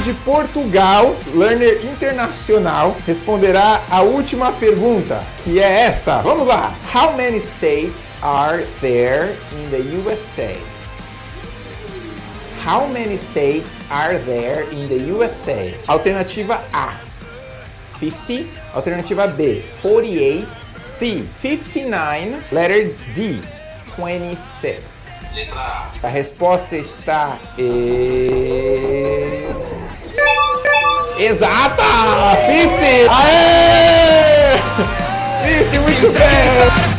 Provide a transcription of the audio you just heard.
de Portugal, learner internacional, responderá a última pergunta, que é essa. Vamos lá. How many states are there in the USA? How many states are there in the USA? Alternativa A, 50. Alternativa B, 48. C, 59. Letter D, 26. Letra A resposta está e... Exata! 50! Aê! 50, muito bem!